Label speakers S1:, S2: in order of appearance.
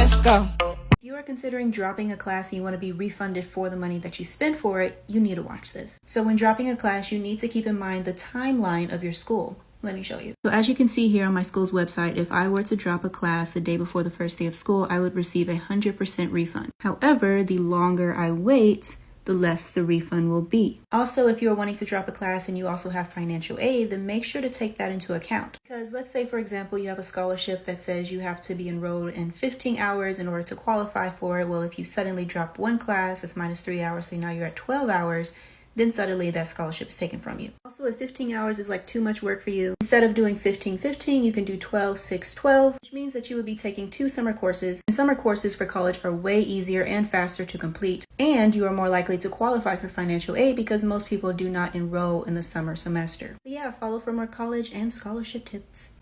S1: Let's go.
S2: If you are considering dropping a class and you want to be refunded for the money that you spent for it, you need to watch this. So when dropping a class, you need to keep in mind the timeline of your school. Let me show you. So as you can see here on my school's website, if I were to drop a class the day before the first day of school, I would receive a 100% refund. However, the longer I wait, the less the refund will be. Also, if you are wanting to drop a class and you also have financial aid, then make sure to take that into account. Because let's say, for example, you have a scholarship that says you have to be enrolled in 15 hours in order to qualify for it. Well, if you suddenly drop one class, it's minus three hours, so now you're at 12 hours then suddenly that scholarship is taken from you. Also, if 15 hours is like too much work for you, instead of doing 15 15, you can do 12 6 12, which means that you would be taking two summer courses. And summer courses for college are way easier and faster to complete, and you are more likely to qualify for financial aid because most people do not enroll in the summer semester. But yeah, follow for more college and scholarship tips.